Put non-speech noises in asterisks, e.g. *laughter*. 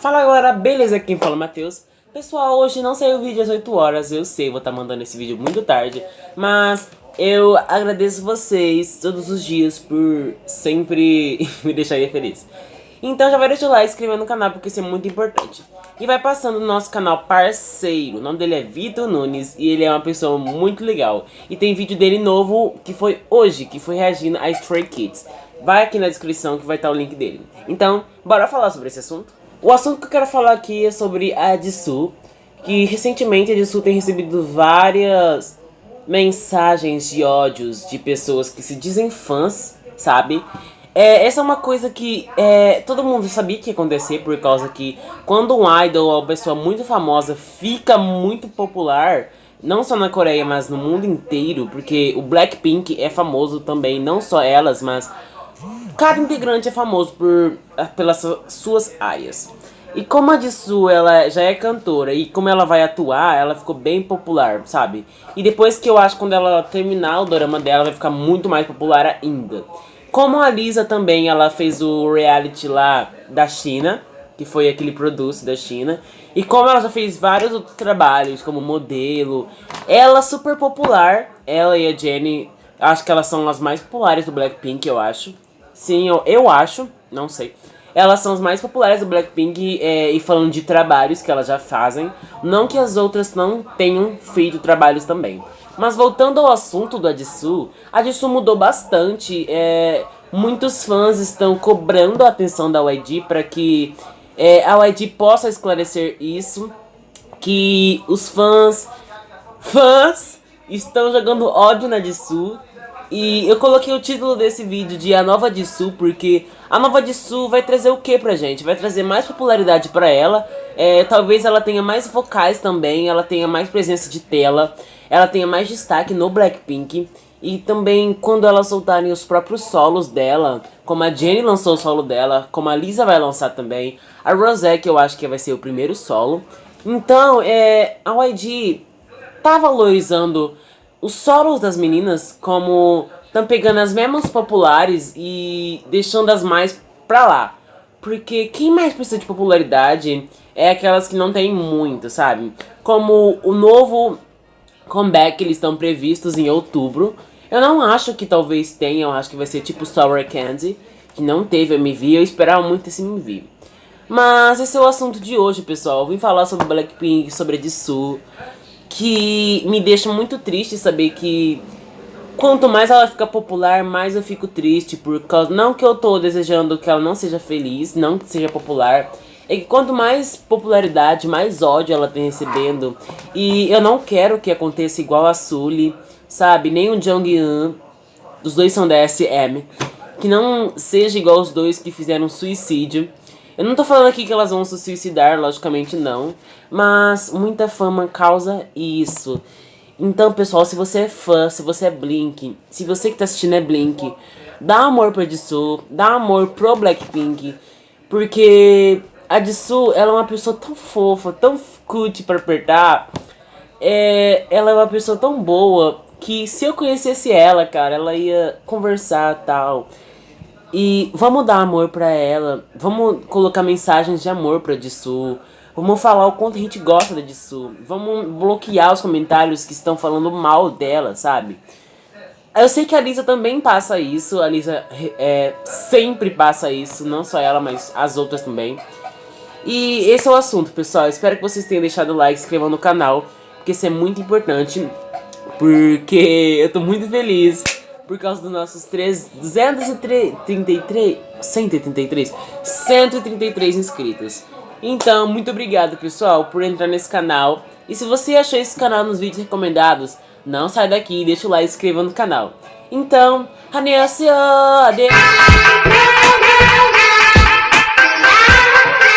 Fala galera, beleza? Quem fala é Matheus. Pessoal, hoje não saiu o vídeo às 8 horas, eu sei, vou estar tá mandando esse vídeo muito tarde, mas eu agradeço vocês todos os dias por sempre *laughs* me deixarem feliz. Então já vai deixar o like, inscrever no canal porque isso é muito importante. E vai passando no nosso canal parceiro, o nome dele é Vitor Nunes e ele é uma pessoa muito legal. E tem vídeo dele novo que foi hoje, que foi reagindo a Stray Kids. Vai aqui na descrição que vai estar o link dele. Então, bora falar sobre esse assunto? O assunto que eu quero falar aqui é sobre a Jisoo, que recentemente a Jisoo tem recebido várias mensagens de ódios de pessoas que se dizem fãs, sabe? É, essa é uma coisa que é, todo mundo sabia que ia acontecer, por causa que quando um idol ou uma pessoa muito famosa fica muito popular, não só na Coreia, mas no mundo inteiro, porque o Blackpink é famoso também, não só elas, mas Cada integrante é famoso por, ah, pelas suas áreas. E como a Jisoo, ela já é cantora e como ela vai atuar, ela ficou bem popular, sabe? E depois que eu acho quando ela terminar o drama dela, vai ficar muito mais popular ainda. Como a Lisa também, ela fez o reality lá da China, que foi aquele produce da China. E como ela já fez vários outros trabalhos, como modelo, ela é super popular, ela e a Jennie, acho que elas são as mais populares do Blackpink, eu acho. Sim, eu, eu acho, não sei. Elas são as mais populares do Blackpink é, e falando de trabalhos que elas já fazem. Não que as outras não tenham feito trabalhos também. Mas voltando ao assunto do Adisu, a Adisu mudou bastante. É, muitos fãs estão cobrando a atenção da YG para que é, a YG possa esclarecer isso. Que os fãs, fãs estão jogando ódio na Jisoo e eu coloquei o título desse vídeo de A Nova de Sul porque a Nova de Sul vai trazer o que pra gente? Vai trazer mais popularidade pra ela, é, talvez ela tenha mais vocais também, ela tenha mais presença de tela, ela tenha mais destaque no Blackpink. E também quando elas soltarem os próprios solos dela, como a Jennie lançou o solo dela, como a Lisa vai lançar também, a Rosé que eu acho que vai ser o primeiro solo. Então, é, a YG tá valorizando os solos das meninas como estão pegando as mesmas populares e deixando as mais pra lá. Porque quem mais precisa de popularidade é aquelas que não tem muito, sabe? Como o novo comeback, eles estão previstos em outubro. Eu não acho que talvez tenha, eu acho que vai ser tipo Sour Candy, que não teve MV, eu esperava muito esse MV. Mas esse é o assunto de hoje, pessoal. Eu vim falar sobre Blackpink, sobre Jisoo, que me deixa muito triste saber que quanto mais ela fica popular, mais eu fico triste, por causa, não que eu tô desejando que ela não seja feliz, não que seja popular, é que quanto mais popularidade, mais ódio ela tem recebendo, e eu não quero que aconteça igual a Sully, sabe, nem o Jong-un, os dois são da SM, que não seja igual os dois que fizeram suicídio, eu não tô falando aqui que elas vão se suicidar, logicamente não. Mas muita fama causa isso. Então, pessoal, se você é fã, se você é Blink, se você que tá assistindo é Blink, dá amor pra Jisoo, dá amor pro Blackpink. Porque a Jisoo, ela é uma pessoa tão fofa, tão cute pra apertar. É, ela é uma pessoa tão boa que se eu conhecesse ela, cara, ela ia conversar tal. E vamos dar amor pra ela, vamos colocar mensagens de amor pra Jisoo, vamos falar o quanto a gente gosta da Jisoo, vamos bloquear os comentários que estão falando mal dela, sabe? Eu sei que a Lisa também passa isso, a Lisa é, sempre passa isso, não só ela, mas as outras também. E esse é o assunto, pessoal. Espero que vocês tenham deixado o like, se inscrevam no canal, porque isso é muito importante. Porque eu tô muito feliz por causa dos nossos 333, 133, 133 inscritos. Então, muito obrigado, pessoal, por entrar nesse canal. E se você achou esse canal nos vídeos recomendados, não sai daqui, deixa o like e inscreva no canal. Então, adeus!